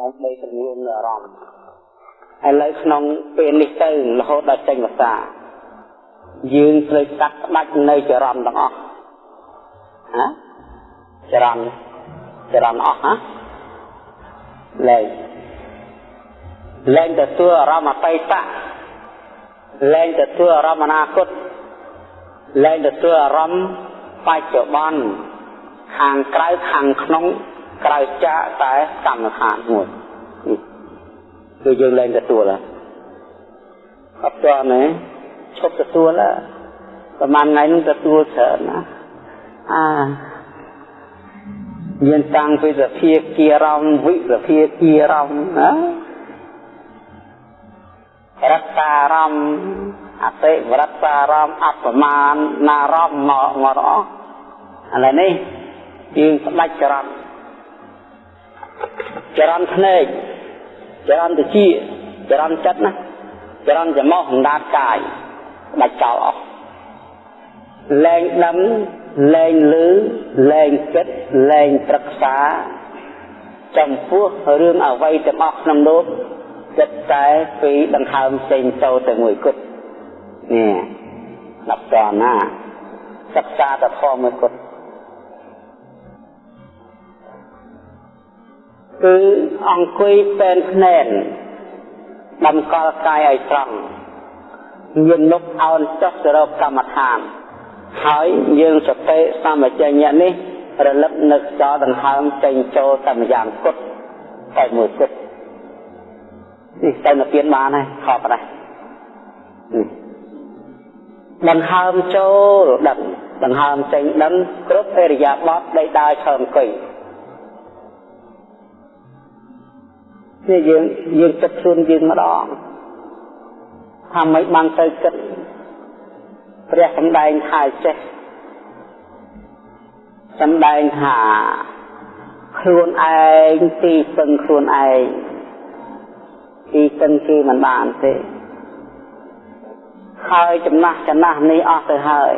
ដើម្បីពង្រួមអារម្មណ៍ឥឡូវក្នុងពេលនេះទៅរហូតដល់ចេញភាសាយើងត្រូវកាត់ផ្ដាច់នៅចរន្តទាំងអស់ហ៎ចរន្តចរន្តអស់ហ៎លែងលែងទទួលអារម្មណ៍អតីតលែងទទួលអារម្មណ៍អនាគតលែងទទួលអារម្មណ៍បច្ចុប្បន្នខាងក្រៅខាងក្នុង ក្រៅចាកតែកម្មដ្ឋានមួយគឺយើងលែងទទួលហើយអត់ទាន់ទេឈប់ទទួលហើយប្រហែលថ្ងៃនឹងទទួលច្រើនណាអាមានតាំងពីសភាគិរមវិសភាគិរមណារតារមអតិវរតារមអបមានណារមមកមកអស់ឥឡូវនេះយើងស្ដាច់ចរន្ត ចរន្តភ្នែកចរន្តតិចចរន្តចិត្តណាចរន្តច្រមុះអណ្ដាតកាយស្ដាច់ចោលអស់លែងដឹងលែងឮលែងគិតលែងប្រឹក្សាចំពោះរឿងអ្វីទាំងអស់ក្នុងលោកគិតតែពីដង្ហើមផ្សេងទៅតែមួយគត់នេះដល់តណាសិក្សាតែធម៌មួយគត់ គឺអង្គុយពេនភ្នែនដំកល់កាយឲ្យត្រង់មានមុខអោនចុះទៅរកកម្មដ្ឋាន ហើយយើងសតិសម្បជញ្ញៈនេះរលឹកនឹកចោលដង្ហើមចេញចូលតែម្យ៉ាងគត់តែមួយគត់នេះទៅនិព្វានបានហើយខប់ដែរដង្ហើមចូលដឹងដង្ហើមចេញដឹងគ្រប់អរិយាបថដីដើរឈើអង្គុយ នេះយើងយើងគិតខ្លួនយើងម្ដងថាមិនបានទៅគិតព្រះសម្ដែងថាចេះសម្ដែងថាខ្លួនឯងទីពឹងខ្លួនឯងទីពឹងគេមិនបានទេហើយចំណាស់ចំណាស់នេះអស់ទៅហើយ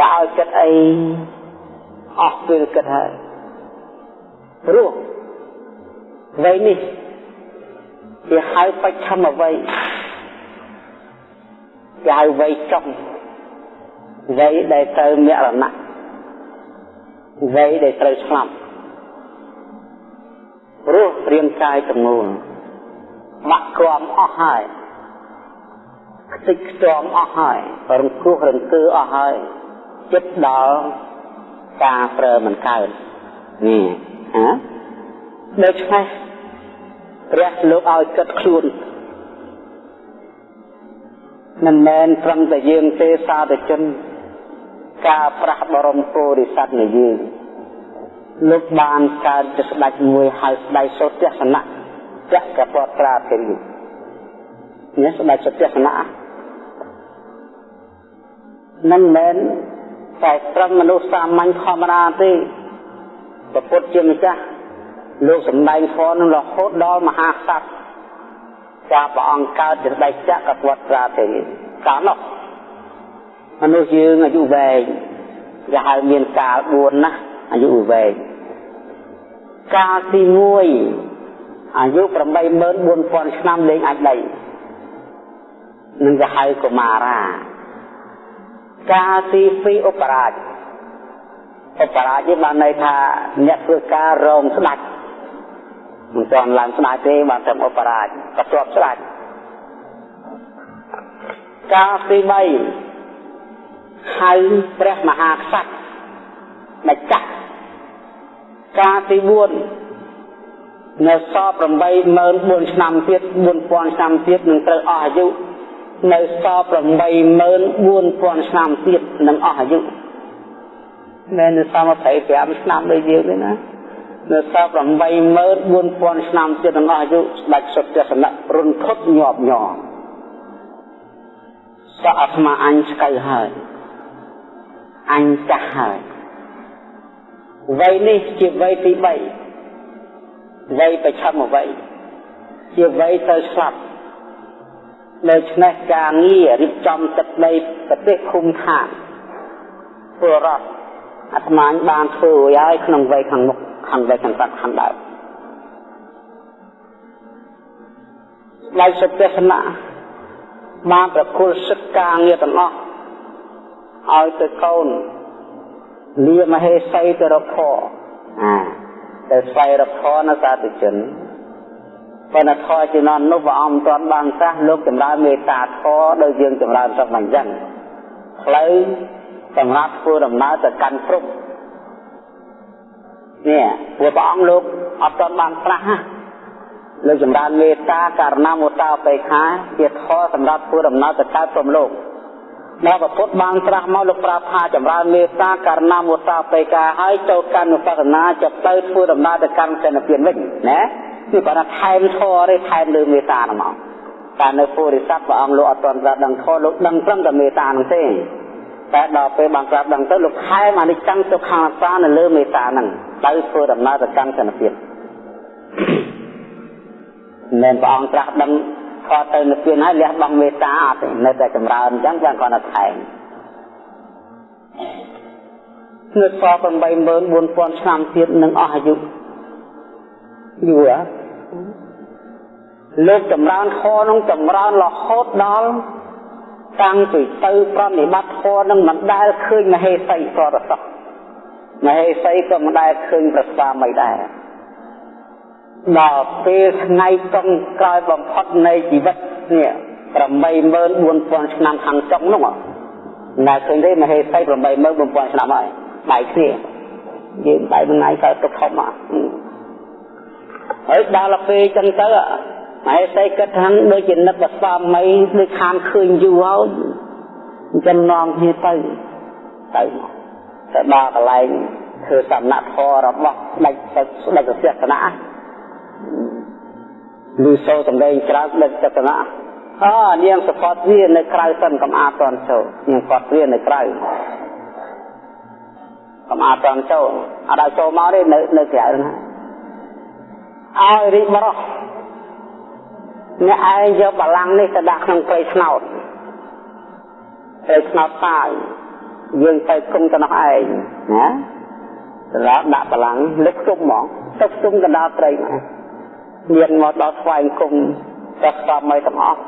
តើឲ្យគិតអីអស់ពេលគិតហើយព្រោះ វ័យនេះគេហៅបច្ឆមវ័យគេហៅវ័យចុងវ័យដែលត្រូវមរណៈវ័យដែលត្រូវស្លាប់ព្រោះរាងកាយទាំងមូលបាក់ក្រំអស់ហើយខ្ទេចខ្ទាំអស់ហើយរំគ្រោះរង្គើអស់ហើយចិត្តដល់ការប្រើមិនកើតនេះហ៎ដូច្នេះ ព្រះលោកឲ្យគិតខ្លួនមិនមែនត្រឹមតែយើងទេសាធជន ការប្រាស់បរមពុរិស័ទនៃយើងលោកបានកើតជាស្ដេចមួយហៅស្ដេចសុទស្សនៈចក្រពត្រាទេរីនេះស្ដេចសុទស្សនៈមិនមែនតែត្រឹមមនុស្សសាមញ្ញធម្មតាទេពុទ្ធជាម្ចាស់ លោកសំដែងធម៌នឹងរហូតដល់មហាក្សត្រចាព្រះអង្គកើតជាស្ដេចចក្រពត្រាទេកាលនោះមនុស្សយើងអាយុវែងគេហៅមានកាល4ណាស់អាយុវែងកាលទី1អាយុ84000ឆ្នាំលេងអាចដីនឹងគេហៅកុមារាកាលទី2ឧបរាជឧបរាជនេះបានន័យថាអ្នកធ្វើការរងស្ដេច មិនទាន់ឡើងស្ដេចទេបានតែឧបរាជក៏ជាប់ស្ដេចកាលទី3ហៅព្រះមហាក្សត្រម្ចាស់កាលទី4នៅសល់84000ឆ្នាំទៀត4000ឆ្នាំទៀតនឹងត្រូវអស់អាយុនៅសល់84000ឆ្នាំទៀតនឹងអស់អាយុមែននៅសល់25ឆ្នាំដូចយើងទេណា នៅសល់84000ឆ្នាំទៀតនឹងអស់អាយុស្ដេចសុទ្ធសនៈរុនធត់ញាប់ញ័រសក់អាត្មាអញស្កៅហើយអញចាស់ហើយវ័យនេះជាវ័យទី3វ័យប្រឆមវ័យជាវ័យទៅស្លាប់ដូច្នេះការងាររៀបចំទឹកដីប្រទេសឃុំឋានពលរដ្ឋអាត្មាបានធ្វើរួចហើយក្នុងវ័យខាងមុខ ខាងវ័យខាងស្ដាប់ខាងដើមស្ដេចសុទេសនៈបានប្រគល់សិទ្ធការងារទាំងអស់ឲ្យទៅកូនលាមហេសីទៅរកខអាទៅស្វែងរកខនៅសាធុជនប៉ុន្តែធរជំនាន់នោះព្រះអង្គមិនទាន់បានត្រាស់លោកចម្រើនមេត្តាធរដោយយើងចម្រើនសពអញ្ចឹងផ្លូវសម្រាប់ធ្វើដំណើរទៅកាន់ព្រំ នេះព្រោះព្រះអង្គលោកអត់ទាន់បានត្រាស់ណាលោកចម្រើនមេត្តាករណាមុតាបេខាជាធរសម្រាប់ធ្វើដំណើរទៅកើតព្រំលោកដល់ព្រះពុទ្ធបានត្រាស់មកលោកប្រាប់ថាចម្រើនមេត្តាករណាមុតាបេកាហើយចូលកាន់នុបស្សនាចាប់ទៅធ្វើដំណើរទៅកាន់សេនពៀនវិញណាគឺគាត់ថាថែមធរទេថែមលើមេត្តាហ្នឹងមកតែនៅពុរិស័ទព្រះអង្គលោកអត់ទាន់ត្រាស់ដឹងធរលោកដឹងត្រឹមតែមេត្តាហ្នឹងទេ តែដល់ពេលបានត្រាស់ដឹងទៅលោកថែមអនិច្ចំទុក្ខអនត្តានៅលើមេត្តាហ្នឹងទៅធ្វើដំណើរទៅកាន់សេនពៀនមិនព្រះអង្គត្រាស់ដឹងខត់ទៅនិព្វានហើយលះបង់មេត្តាអត់ទេនៅតែចម្រើនអញ្ចឹងចាំគាត់ទៅថែមនៅសល់84000ឆ្នាំទៀតនឹងអស់អាយុយូរលោកចម្រើនខនឹងចម្រើនរហូតដល់ តាំងពីទៅប្រនិបត្តិធម៌នឹងមិនដែលឃើញមហេសីប្រតសោះមហេសីក៏មិនដែលឃើញប្រស្វាមីដែរដល់ពេលថ្ងៃចុងក្រោយបំផុតនៃជីវិតនេះ84000ឆ្នាំខាងចុងនោះណាឃើញទេមហេសី84000ឆ្នាំហើយបែកគ្នាយើងបែកមួយថ្ងៃកើតទុកធំមកហើយដល់ពេលចឹងទៅ មហេសីគិតថាដូចជានឹកបស្វាមីដូចខានឃើញយូរហើយអញ្ចឹងនាំគ្នាទៅទៅមកទៅដល់កន្លែងធ្វើសំណាក់ធររបស់ស្ដេចស្ដេចសាសនាលឺសូរសំឡេងច្រើនដឹកចតនាអនាងសពតវានៅក្រៅសិនកំអាតតន់ចូលនាងគាត់វានៅក្រៅកំអាតតន់ចូលអត់ឲ្យចូលមកទេនៅនៅក្រៅហ្នឹងឲ្យរីកបរោះ អ្នកឯងយកបលាំង នេះទៅដាក់ក្នុងព្រៃឆ្នោតព្រៃឆ្នោតតាយយើងទៅគុំទៅនោះឯងណាសម្រាប់ដាក់បលាំងលឹកខ្ទប់ហ្មងទៅខ្ទប់កណ្ដាលព្រៃមកមានមកដល់ស្វែងគុំតែស្វាមីទាំងអស់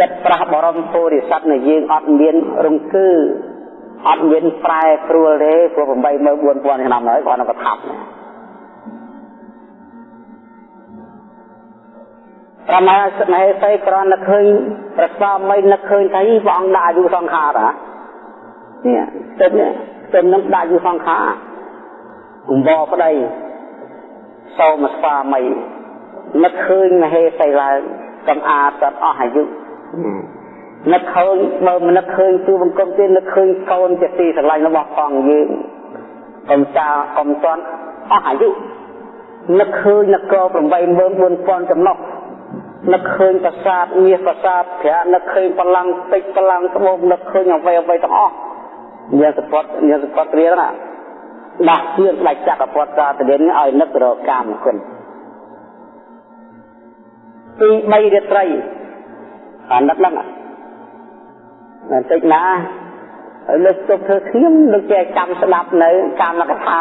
ចិត្តប្រះបរមពុរិស័ទនៃយើងអត់មានរង្គឺអត់មានប្រែព្រួលទេព្រោះ84000ឆ្នាំហើយគាត់នៅប្រថាប់ ប្រមាណស្នេហ៍សីក្រននឹកឃើញប្រស្វាមីនឹកឃើញថាព្រះអង្គដាក់អាយុសង្ខារហ៎នេះទឹកនេះទឹកនឹងដាក់អាយុសង្ខារអំបប្តីសូមស្វាមីនឹកឃើញមហេសីឡើងកំអាតអស់អាយុនឹកឃើញបើមិននឹកឃើញទូបង្គំទេនឹកឃើញកូនជាទីស្រឡាញ់របស់ផងយើងកុំចាកុំតន់អស់អាយុនឹកឃើញនគរ84000ចំណុះ នឹកឃើញប្រាសាទមាសប្រាសាទប្រានឹកឃើញបលាំងពេជ្របលាំងត្បូងនឹកឃើញអ្វីអ្វីទាំងអស់ញាសពតញាសពតគ្រាណាដាស់ជឿនផ្ដាច់ចក្រពតសាទរិនឲ្យនឹករកកាមគុណទី3រាត្រីអានឹកហ្នឹងបន្តិចណាហើយលើកទុកធ្វើខ្ញុំលើកចេះចាំស្ដាប់នៅកម្មកថា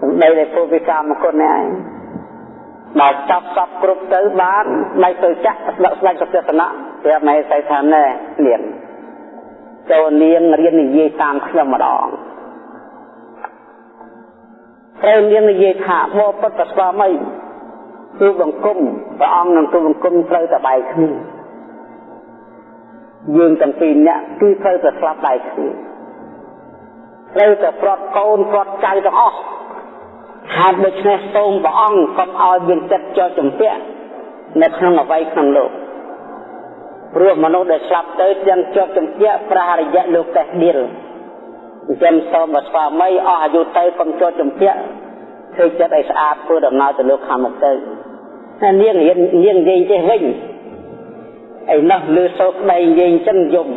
សំដីដែលពុទ្ធវិកម្មគុណនេះឯង ដល់ចាប់សពគ្រប់ទៅបានដៃទៅចាក់ស្ដាប់ស្ដាច់សព្វសនៈប្រាប់មហេសីថាណែនាងចូលនាងរៀននិយាយតាមខ្ញុំម្ដងត្រូវនាងនិយាយថាបបពុទ្ធស្វាមីទូបង្គំព្រះអង្គនឹងទូបង្គំត្រូវតែបែកគ្នាយើងទាំងពីរនាក់គឺត្រូវតែស្លាប់បែកគ្នាត្រូវតែប្រត់កូនប្រត់ចៅទាំងអស់ ហើយដូច្នេះសូមព្រះអង្គកុំឲ្យមានចិត្តចោទចម្ពាក់នៅក្នុងអវ័យក្នុងលោកព្រោះមនុស្សដែលស្លាប់ទៅទាំងជាប់ចម្ពាក់ប្រះរយៈលោកតេះឌីលអញ្ចឹងសូមបើស្វាមីអស់អាយុទៅកុំជាប់ចម្ពាក់ធ្វើចិត្តឲ្យស្អាតធ្វើដំណើរទៅលោកខាងមុខទៅតែនាងរៀននាងនិយាយចេះវិញឯនោះលើសោកដៃនិយាយអញ្ចឹងយំ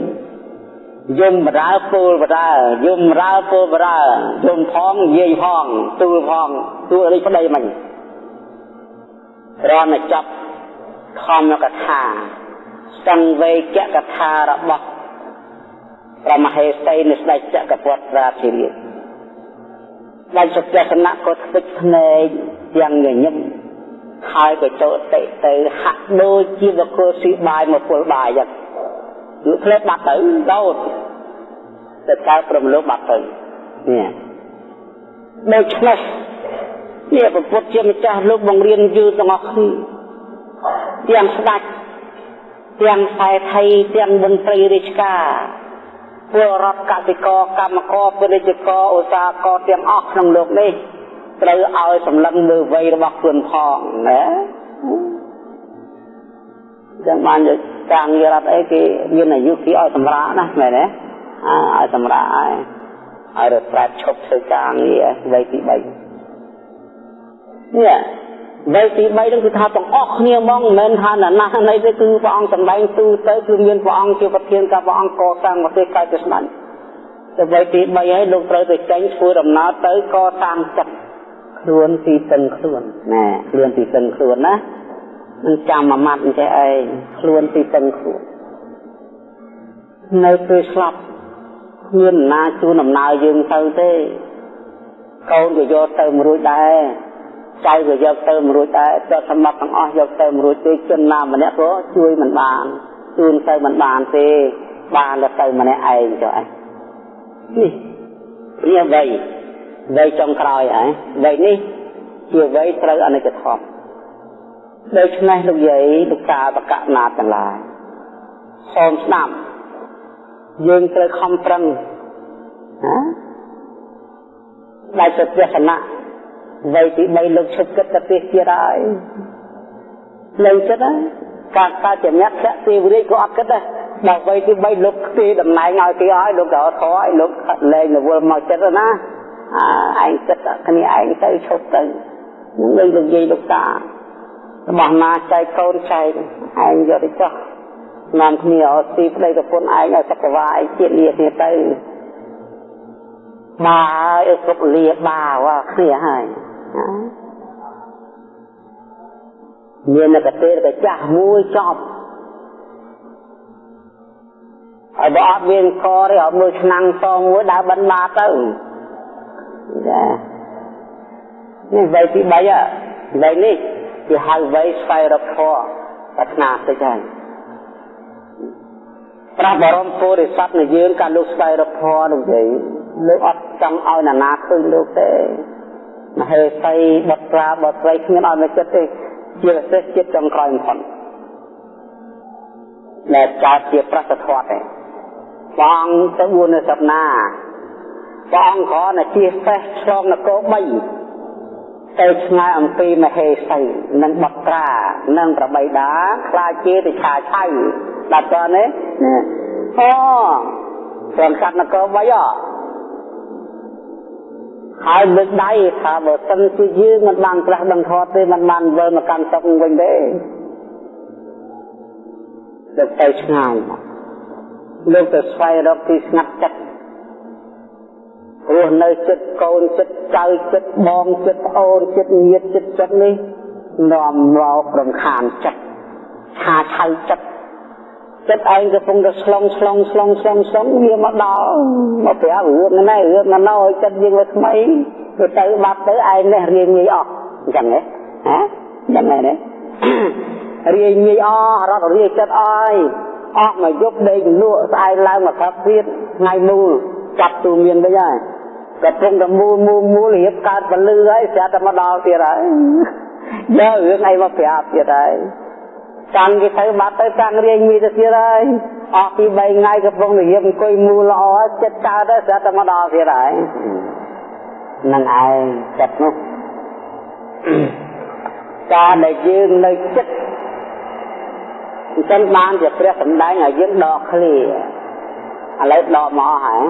យំបរើពូលបរើយំរើពូលបរើយំផងនិយាយផងទូលផងទូលនេះប្តីមិញរនចាប់ខំកថាសង្វេគកថារបស់ព្រះមហេសីនៃស្ដេចចក្រពត្តិរាជរាជដែលសុភសនៈក៏ស្វិចភ្នែកយ៉ាងញញឹមហើយក៏ចូលតិទៅហាក់ដូចជាបកគោស៊ីបាយមកពុលបាយចឹងយកផ្លែបាត់ទៅដោត ទៅកើតព្រមលោកបាត់ទៅនេះដូច្នេះនេះប្រពុតជាម្ចាស់លោកបង្រៀនយូរទាំងអស់គ្នាទាំងស្ដេចទាំងខ្សែថៃទាំងមន្ត្រីរាជការពលរដ្ឋកសិករកម្មករពាណិជ្ជករឧស្សាហករទាំងអស់ក្នុងលោកនេះត្រូវឲ្យសម្លឹងលើវ័យរបស់ខ្លួនផងណាចឹងបានយកការងាររដ្ឋអីគេមានអាយុគេឲ្យសម្រាប់ណាមែនទេ ឲ្យសម្រាប់ឲ្យឲ្យរត់ប្រាច់ឈប់ធ្វើការងារវ័យទី3នេះវ័យទី3នឹងគឺថាទាំងអស់គ្នាហ្មងមិនមែនថាណាស់ណីទេគឺព្រះអង្គសម្ដែងទូទៅគឺមានព្រះអង្គជាប្រធានការព្រះអង្គកសាងប្រទេសកើតទៅស្ដេចទៅវ័យទី3ហើយលោកត្រូវទៅចេញធ្វើដំណើរទៅកសាងចិត្តខ្លួនទីតឹងខ្លួនណាខ្លួនទីតឹងខ្លួនណានឹងចាំមួយម៉ាត់អញ្ចេះឯងខ្លួនទីតឹងខ្លួននៅពេលស្លាប់ គ្មានណាជួនដំណើរយើងទៅទេកូនក៏យកទៅមួយរួចដែរចៅក៏យកទៅមួយរួចដែរទ្រព្យសម្បត្តិទាំងអស់យកទៅមួយរួចទេជនណាម្នាក់ក៏ជួយមិនបានជូនទៅមិនបានទេបានតែទៅម្នាក់ឯងចុះឯងនេះនេះអ្វីវ័យចុងក្រោយហើយវ័យនេះជាវ័យត្រូវអនិច្ចធម៌ដូច្នេះលោកយាយលោកតាបកណាទាំងឡាយសូមស្ដាប់ យើងត្រូវខំប្រឹងណាដែលជាទេសនៈវ័យទី3លោកឈប់គិតទៅទេសទៀតហើយលេងគិតហើយការកើតជាអ្នកភៈទេវរាជក៏អត់គិតដែរដល់វ័យទី3លោកទីតំណែងឲ្យគេឲ្យលោកក៏ធေါ်ឲ្យលោកលែងរវល់មកចិត្តណាឯងគិតគ្នាឯងទៅឈប់ទៅនឹងលើលោកយាយលោកតារបស់ណាចែកកូនចែកឯងយកទៅចោះ នាំគ្នាអត់ទីប្តីប្រពន្ធឯងឲ្យសក្វាឯងជាតិលាគ្នាទៅបាឲ្យគ្រប់លាបាវគ្នាហើយមានកតេរកចាស់មួយចប់ហើយបើអត់មានកទេអត់មើលឆ្នាំងតមួយដើរបិណ្ឌបាទៅចានេះវ័យទី3វ័យនេះគេហៅវ័យស្វែងរកធម៌ប្រាថ្នាតិចហើយ ព្រះបរមពុរិស័ទនៃយើងការលោកស្វែងរកធម៌នោះទេលោកអត់ចង់ឲ្យណានាឃើញលោកទេមហេសីបុត្រាបុត្រីគ្មានឲ្យមកចិត្តទេជាពិសេសចិត្តចុងក្រោយបំផុតដែលកើតជាប្រសិទ្ធធម៌ទេបងទៅ4នៅសប្តាហ៍ព្រះអង្គគ្រាន់តែជិះសេះឆ្លងនគរ3ទៅឆ្ងាយអំពីមហេសីនិងបត្រានិងប្របីដាខ្លាចជាទៅឆាឆៃ ដល់តនេះអូព្រមកាត់នគរ3អហើយលើកដៃថាបើសិនជាយើងមិនបានប្រាស់ដឹងធម៌ទេមិនបានវិលមកកាន់សុខវិញទេទៅទៅឆ្ងាយលោកទៅស្វែងរកទីស្ងាត់ចិត្តរស់នៅចិត្តកូនចិត្តចៅចិត្តបងចិត្តប្អូនចិត្តញាតិចិត្តចិត្តនេះនាំមករំខានចិត្តឆាឆៅចិត្ត ចិត្តឯងកំពុងតែឆ្លងឆ្លងឆ្លងឆ្លងឆ្លងវាមកដល់មកប្រាប់រឿងណែរឿងណណឲ្យចិត្តយើងវាថ្មីទៅទៅបាត់ទៅឯងនេះរៀងងាយអស់អញ្ចឹងហ៎ហ៎យ៉ាងម៉េចទេរៀងងាយអស់រត់រាយចិត្តអស់អស់មកយប់ដេកលក់ស្អែកឡើងមកកាប់ទៀតថ្ងៃមូលចាប់ទូមានវិញហើយកំពុងតែមូលមូលមូលរៀបកើតពលឺហើយស្រាប់តែមកដល់ទៀតហើយយករឿងអីមកប្រាប់ទៀតហើយ កាន់គេទៅបាត់ទៅតាំងរៀងមីទៅទៀតហើយអស់ពី3ថ្ងៃកំពុងរៀបអង្គុយមូលល្អចិត្តកើតទៅស្រាប់តែមកដល់ទៀតហើយនឹងឯងចិត្តនោះការដែលយើងនៅចិត្តអញ្ចឹងបានជាព្រះសម្ដែងឲ្យយើងដកឃ្លាឥឡូវដកមកហើយ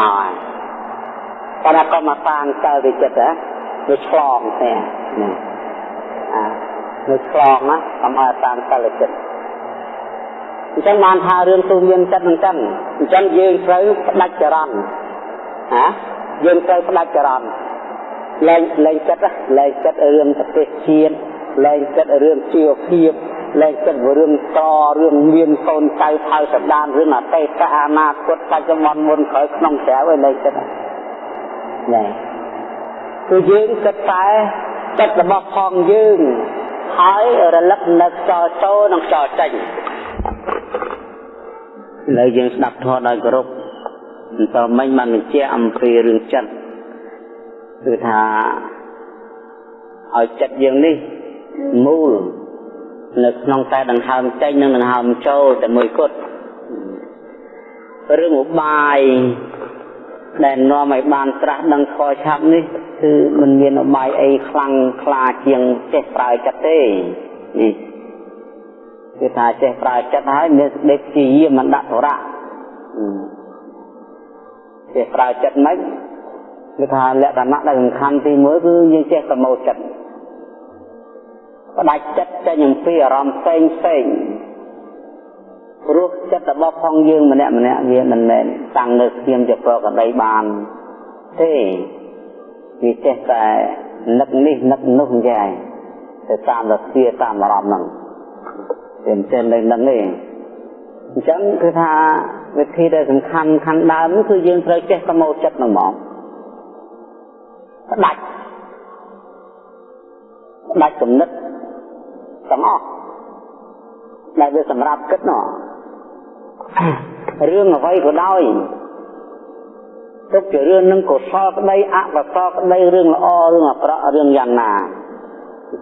មកហើយប៉ុន្តែក៏មកសាងសិលទៅចិត្តហ៎វាឆ្លងទេណាអា វាឆ្លងណាកុំឲ្យសាងសិលចិត្តអញ្ចឹងបានថារឿងទូមានចិត្តអញ្ចឹងអញ្ចឹងយើងត្រូវផ្ដាច់ចរន្តណាយើងត្រូវផ្ដាច់ចរន្តលែងលែងចិត្តលែងចិត្តរឿងប្រទេសជាតិលែងចិត្តរឿងជីវភាពលែងចិត្តរឿងតរឿងមានកូនចៅថៅសដានរឿងអតីតអនាគតបច្ចុប្បន្នមុនក្រោយក្នុងក្រៅឯលែងចិត្តណែគឺយើងគិតតែចិត្តរបស់ផងយើង ហើយរលឹកនៅខ្យល់ចូលនិងខ្យល់ចេញឥឡូវយើងស្ដាប់ធម៌ដោយគោរពបន្តមិញបានបញ្ជាក់អំពីរឿងចិត្តគឺថាឲ្យចិត្តយើងនេះមូលនៅក្នុងតែដង្ហើមចេញនិងដង្ហើមចូលតែមួយគត់រឿងឧបាយ ដែលនាំឲ្យបានត្រាស់ដឹងខឆាប់នេះគឺមិនមានឧបាយអីខ្លាំងខ្លាជាងចេះប្រើចិត្តទេនេះគឺថាចេះប្រើចិត្តហើយមានសេចក្តីព្យាយាមមិនដាក់ទរៈចេះប្រើចិត្តមិនគឺថាលក្ខណៈដែលសំខាន់ទី1គឺយើងចេះប្រមូលចិត្តផ្ដាច់ចិត្តចេញអំពីអារម្មណ៍ផ្សេងផ្សេង ព្រោះចិត្តរបស់ផងយើងម្នាក់ម្នាក់វាមិនមែនតាំងនៅស្ងៀមជាប្រកដីបានទេវាចេះតែនឹកនេះនឹកនោះយ៉ាងទៅតាមរស្គាតាមអារម្មណ៍ហ្នឹងវាមិនចេះនៅនឹងទេអញ្ចឹងគឺថាវិធីដែលសំខាន់ខាងដើមគឺយើងត្រូវចេះប្រមូលចិត្តហ្នឹងហ្មងផ្ដាច់ផ្ដាច់គំនិតទាំងអស់ដែលវាសម្រាប់គិតនោះ រឿងអ្វីក៏ដោយទុកជារឿងនឹងកុសលក្តីអកុសលក្តីរឿងល្អរឿងអាក្រក់រឿងយ៉ាងណា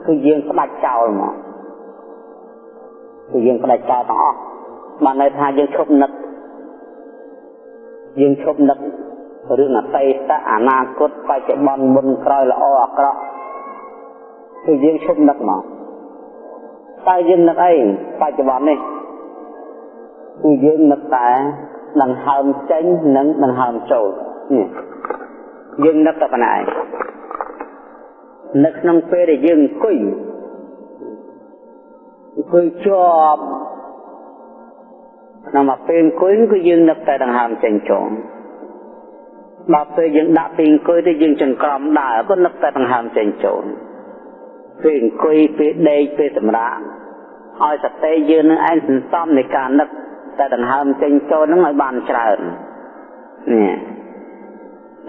គឺយើងផ្ដាច់ចោលមកគឺយើងផ្ដាច់ចោលទាំងអស់បានន័យថាយើងឈប់នឹកយើងឈប់នឹករឿងអតីតអនាគតបច្ចុប្បន្នមុនក្រោយល្អអាក្រក់គឺយើងឈប់នឹកមកតើយើងនឹកអីបច្ចុប្បន្ននេះ គឺយើងនឹកតែដង្ហើមចេញនិងដង្ហើមចូលនេះយើងនឹកតែប៉ុណ្ណាឯងនៅក្នុងពេលដែលយើងអង្គុយអង្គុយជាប់ក្នុងមកពេលអង្គុយគឺយើងនឹកតែដង្ហើមចេញចូលដល់ពេលយើងដាក់ពីអង្គុយទៅយើងចង្ក្រមដើរក៏នឹកតែដង្ហើមចេញចូលពេលអង្គុយពេលដេកពេលសម្រាកឲ្យសតិយើងនឹងឯងសន្សំនៃការនឹក តែដង្ហើមចេញចូលនឹងឲ្យបានច្រើននេះ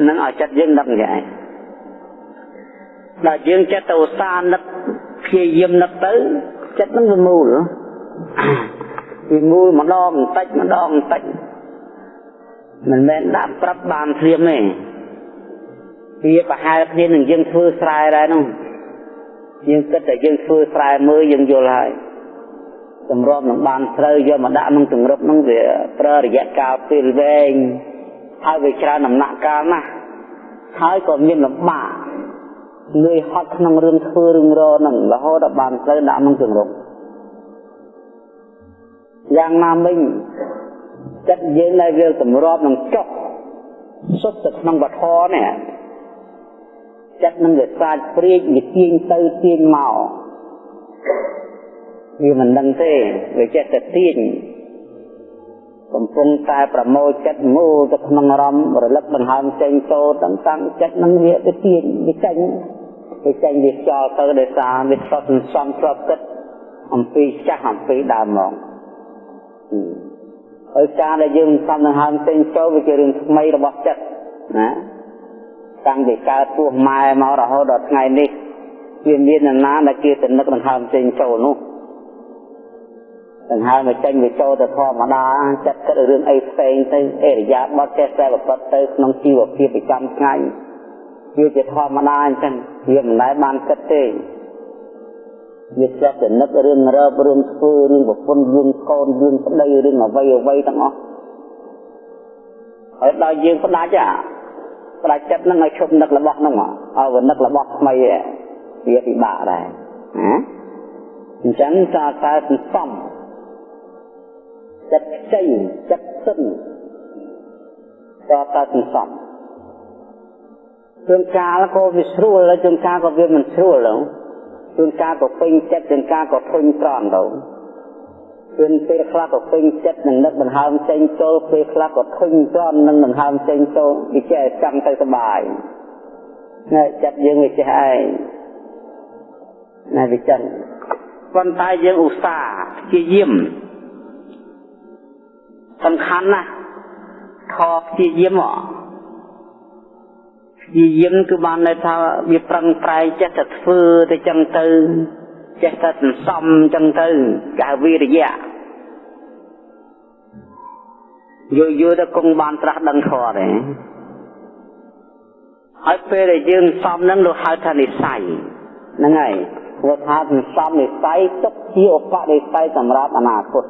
នឹងឲ្យចិត្តយើងនឹកយ៉ាងដល់យើងចិត្តទៅឧស្សាហ៍នឹកព្យាយាមនឹកទៅចិត្តនឹងវាមូលវាមូលម្ដងបន្តិចម្ដងបន្តិចមិនមែនដាក់ប្រាប់បានធៀមទេវាប្រហែលគ្នានឹងយើងធ្វើស្រែដែរនោះយើងគិតតែយើងធ្វើស្រែមើលយើងយល់ហើយ សម្របនឹងបានត្រូវយកមកដាក់ក្នុងទង្រឹបហ្នឹងវាប្រើរយៈកាលពេលវែងហើយវាច្រើនដំណាក់កាលណាស់ហើយក៏មានលំបាកលឿយហត់ក្នុងរឿងធ្វើរឿងរហ្នឹងរហូតដល់បានត្រូវដាក់ក្នុងទង្រឹបយ៉ាងណាមិញចិត្តយើងដែលវាសម្របនឹងចុះសុទ្ធទៅក្នុងវធនេះចិត្តនឹងវាសាចព្រាចវាទាញទៅទាញមក វាមិនដឹងទេវាចេះតែទាញកំពុងតែប្រមូលចិត្តមូលទៅក្នុងអារម្មណ៍រលឹកដង្ហើមចេញចូលទាំងតាំងចិត្តនឹងវាទៅទាញវាចេញវាចេញវាខ្យល់ទៅដោយសារវាស្បសន្សំស្បគិតអំពីចាស់អំពីដើមមកហើយការដែលយើងសំដង្ហើមចេញចូលវាជារឿងថ្មីរបស់ចិត្តណាតាំងពីកើតពោះម៉ែមករហូតដល់ថ្ងៃនេះវាមាននរណាដែលគេទៅនឹកដង្ហើមចេញចូលនោះ ដង្ហើមមកចេញវាចូលទៅធម្មតាចិត្តគិតរឿងអីផ្សេងទៅអេរយាបត់ចេះតែប្រព្រឹត្តទៅក្នុងជីវភាពប្រចាំថ្ងៃវាជាធម្មតាអញ្ចឹងវាមិនដែលបានគិតទេវាចេះតែនឹករឿងរើបរឿងធ្វើរឿងប្រពន្ធរឿងកូនរឿងប្តីរឿងអ្វីអ្វីទាំងអស់ហើយដល់យើងផ្ដាច់អាផ្ដាច់ចិត្តហ្នឹងឲ្យឈប់នឹករបស់ហ្នឹងឲ្យវានឹករបស់ថ្មីវាពិបាកដែរណាអញ្ចឹងការកែសន្សំ ចិត្តខ្ចីចិត្តសិនក៏តែសន្សំជួនកាលក៏វាស្រួលហើយជួនកាលក៏វាមិនស្រួលដែរជួនកាលក៏ពេញចិត្តជួនកាលក៏ធុញត្រង់ទៅជួនពេលខ្លះក៏ពេញចិត្តនឹងនឹកដង្ហើមចេញចូលពេលខ្លះក៏ធុញត្រង់នឹងដង្ហើមចេញចូលវាចេះចាំទៅសុបាយណែចិត្តយើងវាចេះឯងណែវាចឹងប៉ុន្តែយើងឧស្សាហ៍ព្យាយាម សំខាន់ណាស់ខព្យាយាមព្យាយាមគឺបានន័យថាវាប្រឹងប្រែងចិត្តតែធ្វើទៅចឹងទៅចេះតែសន្សំចឹងទៅគេហៅវិរិយៈយូរយូរទៅគង់បានត្រាស់ដឹងធម៌ទេហើយពេលដែលយើងសំនឹងលោកហៅថានិស័យហ្នឹងហើយគាត់ថាសន្សំនិស័យទុកជាឧបនិស័យសម្រាប់អនាគត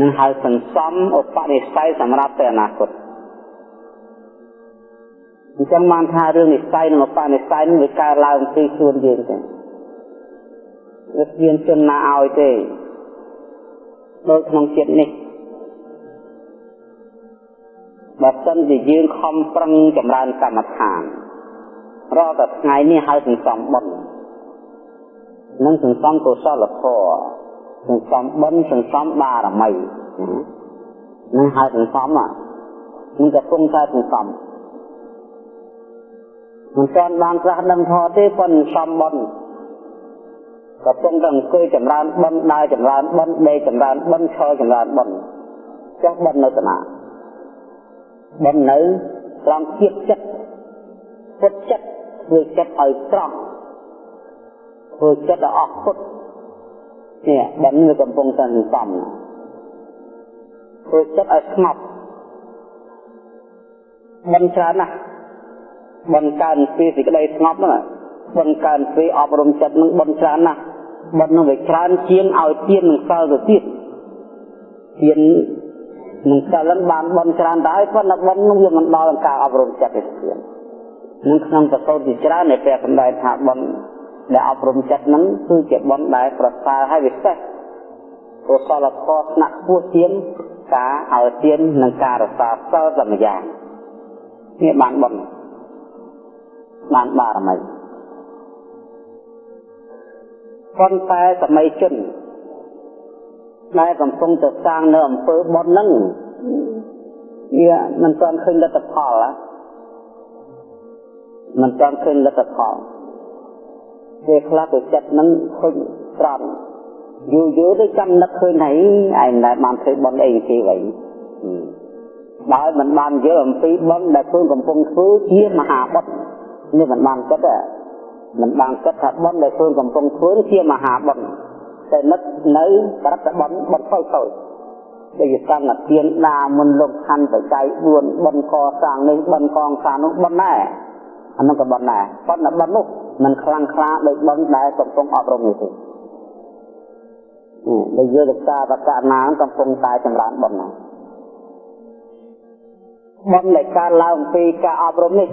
នឹងហៅសន្សំឧបនិស័យសម្រាប់ទៅអនាគតអញ្ចឹងបានថារឿងនិស័យនិងឧបនិស័យនឹងវាកើតឡើងពីខ្លួនយើងទេវាគ្មានជនណាឲ្យទេដូចក្នុងជាតិនេះបើសិនជាយើងខំប្រឹងចម្រើនកម្មដ្ឋានរាល់តែថ្ងៃនេះហើយសន្សំបុណ្យនិងសន្សំកុសលធម៌ សន្សំបុណ្យសន្សំបារមីនឹងហើយសន្សំហ្នឹងកំពុងតែសន្សំមិនទាន់បានក្រាស់ដឹងធម៌ទេប៉ុន្តែសំបុណ្យកំពុងតែអង្គុយចម្រើនបុណ្យដើរចម្រើនបុណ្យដេកចម្រើនបុណ្យឈរចម្រើនបុណ្យចុះបុណ្យនៅតាណាបុណ្យនៅត្រង់ភាពចិត្តពុតចិត្តធ្វើចិត្តឲ្យត្រង់ធ្វើចិត្តឲ្យអស់ពុត នេះបុណ្យវាកំពុងតែសន្សំធ្វើចិត្តឲ្យស្ងប់បុណ្យច្រើនណាស់បុណ្យកើនពីសេចក្តីស្ងប់ហ្នឹងបុណ្យកើនពីអប់រំចិត្តនឹងបុណ្យច្រើនណាស់បុណ្យនឹងវាច្រើនជាងឲ្យទៀននឹងសិលទៅទៀតទៀននឹងសិលនឹងបានបុណ្យច្រើនដែរប៉ុន្តែបុណ្យនឹងវាមិនដល់នឹងការអប់រំចិត្តទេទៀតនឹងក្នុងប្រសូតជាច្រើននៃព្រះសម្ដែងថាបុណ្យ ដែលអប់រំចិត្តនឹងគឺជាបុណ្យដែលប្រសើរហើយវិសេសកុសលធម៌ថ្នាក់ខ្ពស់ជាងការឲ្យទាននិងការរក្សាសិលតែម្យ៉ាងនេះបានបុណ្យបានបារមីប៉ុន្តែសម័យជនដែលកំពុងទៅសាងនៅអំពើបុណ្យហ្នឹងវាមិនទាន់ឃើញលទ្ធផលមិនទាន់ឃើញលទ្ធផល ពេលខ្លះទៅចិត្តហ្នឹងឃើញត្រង់យូរយូរទៅចាំនឹកឃើញហើយឯងដែលបានធ្វើបុណ្យអីគេវិញដោយមិនបានយល់អំពីបុណ្យដែលខ្លួនកំពុងធ្វើជាមហាបុណ្យនេះមិនបានគិតទេមិនបានគិតថាបុណ្យដែលខ្លួនកំពុងធ្វើជាមហាបុណ្យតែនឹកនៅបរិបត្តិបុណ្យបុណ្យតូចតូចដូចជាសង្ឃទានដាមុនលោកខណ្ឌបច្ច័យ4បុណ្យកសាងនេះបុណ្យកងសាងនោះបុណ្យដែរអានោះក៏បុណ្យដែរប៉ុន្តែបុណ្យនោះ មិនខ្លាំងក្លាដូចបុណ្យដែលកំពុងអប់រំនេះទេដូចយើងរក្សាបកណាកំពុងតែចម្រើនបុណ្យណាបុណ្យដែលកើតឡើងពីការអប់រំនេះ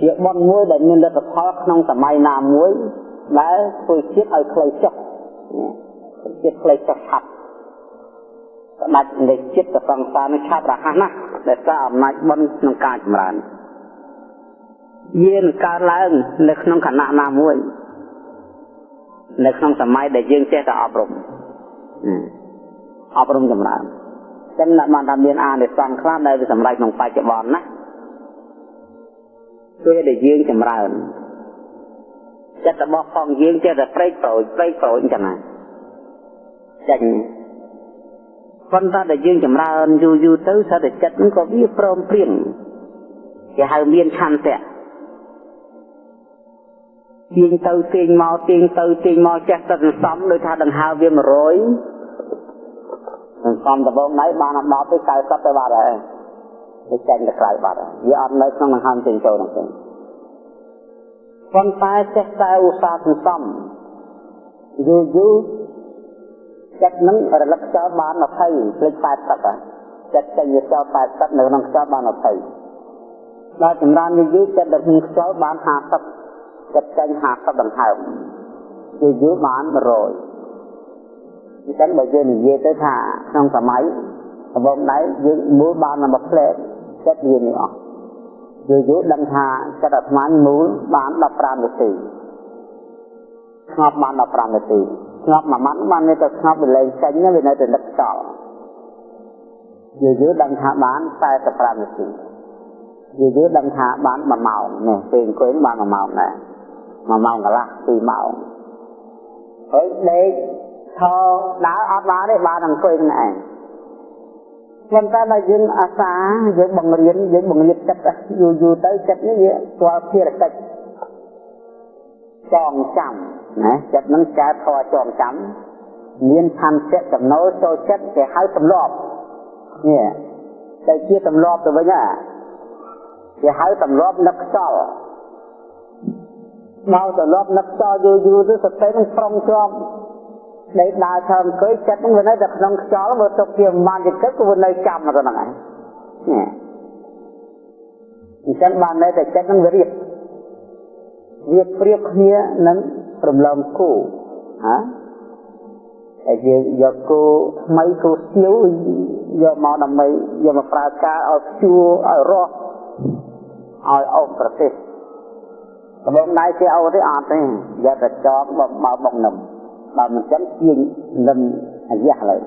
ជាបុណ្យមួយដែលមានលទ្ធផលក្នុងសម័យណាមួយដែលធ្វើជាតិឲ្យខ្លីចុះជាតិខ្លីចុះឆាប់ស្ដាច់នៃចិត្តទៅសង្សារនឹងឆាប់រហ័សណាស់ដែលសារអំណាចបុណ្យក្នុងការចម្រើន យានកើតឡើង នៅក្នុងខណៈណាមួយ នៅក្នុងសម័យដែលយើងចេះតែអប់រំអប់រំចម្រើនចឹងអ្នកបានថាមានអានិសង្ឃខ្លះដែលវាសម្រេចក្នុងបច្ចុប្បន្នណាពេលដែលយើងចម្រើនចិត្តរបស់ផងយើងចេះតែព្រែកប្រូចព្រែកប្រូចអញ្ចឹងណាចាញ់ប៉ុន្តែដែលយើងចម្រើនយូរយូរទៅសិតតែចិត្តហ្នឹងក៏វាព្រមព្រៀងគេហៅមានឆន្ទៈ ទាញទៅទាញមកទាញទៅទាញមកចេះតែសន្សំដោយថាដង្ហើវា100សន្សំដបងណៃបានដល់ទៅ90ទៅបាត់ហើយវាចេញទៅក្រៅបាត់ហើយវាអត់នៅក្នុងដង្ហើមទាញចូលនោះទេប៉ុន្តែចេះតែឧស្សាហ៍សន្សំយូរយូរចិត្តនឹងរលឹកចោលបាន20ភ្លេច80ហ៎ចិត្តចេញវាចោល80នៅក្នុងខ្យល់បាន20ដល់ចម្រើនយូរយូរចិត្តដឹកនឹងខ្យល់បាន50 ចិត្តចេញ50ដង្ហើមយូរយូរបាន100អញ្ចឹងបើយើងនិយាយទៅថាក្នុងសម័យដំបូងដៃយើងមូលបានមកផ្លែចិត្តវានេះអស់យូរយូរដឹងថាចិត្តអាត្មាមូលបាន15នាទីស្ងប់បាន15នាទីស្ងប់មួយម៉ាត់បាននៅតែស្ងប់វាលែងចេញវានៅតែនឹកខ្យល់យូរយូរដឹងថាបាន45នាទីយូរយូរដឹងថាបាន1ម៉ោងនេះពេលអង្គុយបាន1ម៉ោងដែរ 1ម៉ោងកន្លះ2ម៉ោងហើយដេកថដើរអត់បានទេបានអង្គុយនឹងឯងប៉ុន្តែបើយើងអាសាយើងបង្រៀនយើងបង្រៀនចិត្តយូរយូរទៅចិត្តនេះវាស្គាល់ភារកិច្ចចងចាំណាចិត្តនឹងកែធរចងចាំមានឆន្ទៈចំណូលចូលចិត្តគេហៅទម្លាប់នេះតែជាទម្លាប់ទៅវិញហ่ะគេហៅទម្លាប់នឹកខ្សល់ មកទម្លាប់នឹកខ្សល់យូរយូរទៅសតិនឹងប្រំជាប់ដេកដើរធ្វើអង្គុយចិត្តនឹងវានៅតែក្នុងខ្យល់បើទុកជាមិនជាទឹកក៏វានៅចាំទៅហ្នឹងឯងនេះអញ្ចឹងបាននៅតែចិត្តនឹងវារៀបវាប្រៀបគ្នានឹងរំលំគូហាតែយើងយកគោថ្មីគោស្ទៀវយកមកដើម្បីយកមកប្រើការឲ្យព្យួរឲ្យរស់ឲ្យអុកប្រទេស ដំបងដៃគេអោទេអត់ទេយកតែចងបើបើបុកនឹមបើមិនចឹងជាងនឹមអាយះឡើយ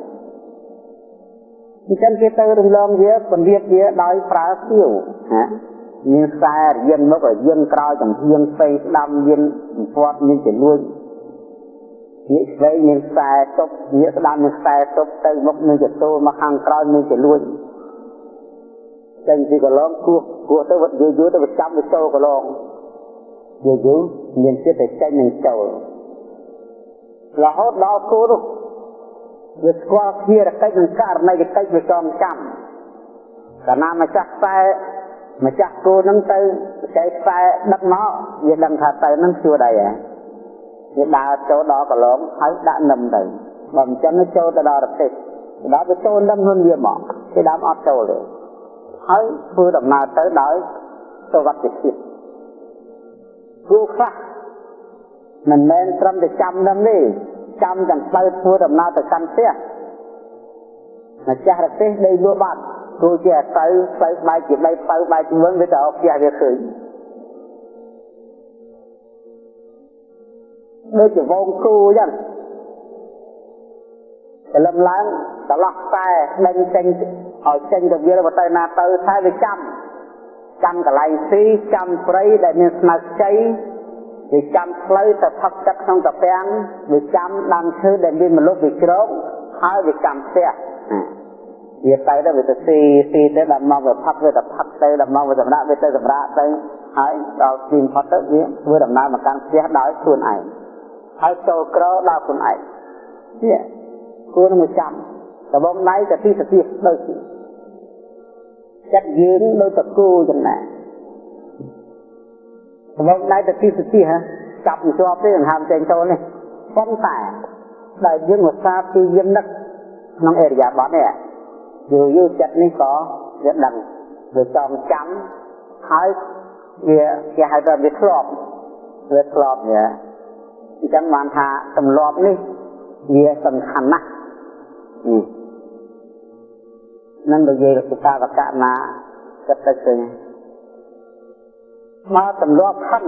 អញ្ចឹងគេទៅរំលងវាពន្លាតវាដោយប្រើស្ទៀវហាមានខ្សែរៀងមុខរៀងក្រោយចំហៀងផ្សេងស្ដាំមានពាត់មានចលួចងាកស្វែងមានខ្សែទប់ងាកស្ដាំមានខ្សែទប់ទៅមុខមានចទូមកខាងក្រោយមានចលួចចេញពីកន្លងគោះគោះទៅវត្តយូរយូរទៅចាំទៅចូលកន្លង យូរយូរមានចិត្តតែចេញនឹងចូលរហូតដល់គោនោះវាស្គាល់គ្នារកិច្ចនឹងករណីកិច្ចវាចងចាំកាលណាម្ចាស់ខ្សែម្ចាស់គោនឹងទៅចែកខ្សែដឹកមកវាដឹងថាទៅនឹងជួដៃហ៎វាដើរចូលដល់កន្លងហើយដាក់នឹមទៅបើមិនចឹងចូលទៅដល់រទេសដល់ទៅចូលនឹមហ៊ុនវាមកគេដើមអត់ចូលទេហើយធ្វើដំណើរទៅដោយសុវត្ថិភាព គូខ្លះមិនមែនត្រឹមតែចាំនឹមទេចាំទាំងផ្លូវធ្វើដំណើរទៅកាន់ផ្ទះម្ចាស់រទេសដីលួបាត់គូជាទៅទៅបែកជាដីទៅបែកជាវិញវាទៅអោផ្ទះវាឃើញដូចជាវងគូអញ្ចឹងព្រលឹមឡើងត្រឡោះតែដេញចេញឲ្យចេញទៅវាទៅណាទៅតែវាចាំ ចាំកន្លែងស៊ីចាំព្រៃដែលមានស្មៅខ្ចីវាចាំផ្លូវទៅផឹកទឹកក្នុងកាពាំងវាចាំដើមឈើដែលមានមលុបវាជ្រោកហើយវាចាំផ្ទះវាទៅទៅវាទៅស៊ីស៊ីទៅដល់មកវាផឹកវាទៅផឹកទៅដល់មកវាសម្រាប់វាទៅសម្រាប់ទៅហើយដល់ទីផុតទៅវាធ្វើដំណើរមកកាន់ផ្ទះដោយខ្លួនឯងហើយចូលក្រដល់ខ្លួនឯងនេះគួរនឹងចាំដបងដៃទៅទីទៅទីដូច ចិត្តយើងដូចតគូចឹងណាដបងដៃទៅទីទៅទីហ៎ចាប់មិនជាប់ទេដង្ហើមចេញចូលនេះប៉ុន្តែដែលយើងឧស្សាហ៍ព្យាយាមនឹកក្នុងអេរិយាបថនេះយូរយូរចិត្តនេះក៏វាដឹងវាចងចាំហើយវាគេហៅថាវាធ្លាប់វាធ្លាប់វាអញ្ចឹងបានថាទម្លាប់នេះវាសំខាន់ណាស់ នឹងនិយាយពីតាវកណាគិតទៅឃើញមកទម្លាប់ខឹង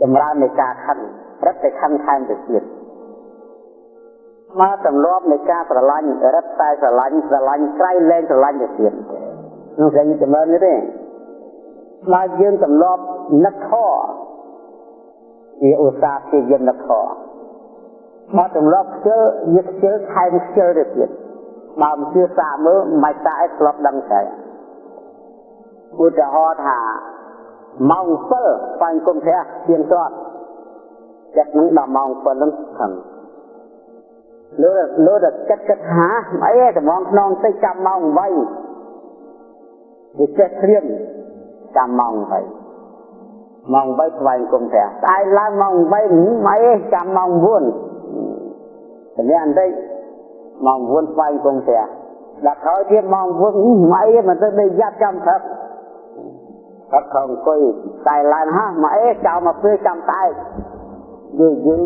ចម្រើននៃការខឹងរឹតតែខឹងថែមទៅទៀតមកទម្លាប់នៃការស្រឡាញ់រឹតតែស្រឡាញ់ស្រឡាញ់ក្រៃលែងស្រឡាញ់ទៅទៀតនោះគេចម្រើននេះទេមកយើងទម្លាប់នឹកខវាឧស្សាហ៍ព្យាយាមនឹកខមកទម្លាប់ខ្ជិលវាខ្ជិលថែមខ្ជិលទៅទៀត បើមិនជឿសាកមើលមិនសាកឯងធ្លាប់ដឹងតែឧទាហរណ៍ថាម៉ោង7បាញ់គុំព្រះទៀងទាត់ចិត្តនឹងដល់ម៉ោង7នឹងខឹងលើលើតែចិត្តគិតថាអីតំងខ្នងតិចចាំម៉ោង8វាចេះត្រៀមចាំម៉ោង8ម៉ោង8ស្វែងគុំព្រះស្អែកឡើងម៉ោង8មិនអីចាំម៉ោង9សម្រាប់បន្តិច ម៉ោង9ស្វែងគុំព្រះដល់ក្រោយទៀតម៉ោង9មិនអីមិនទៅដេកយ៉ាត់ចាំព្រឹកព្រឹកខំអង្គុយស្អែកឡើងហ่าមិនអីចោលមកពេលចាំតែយូរយូរ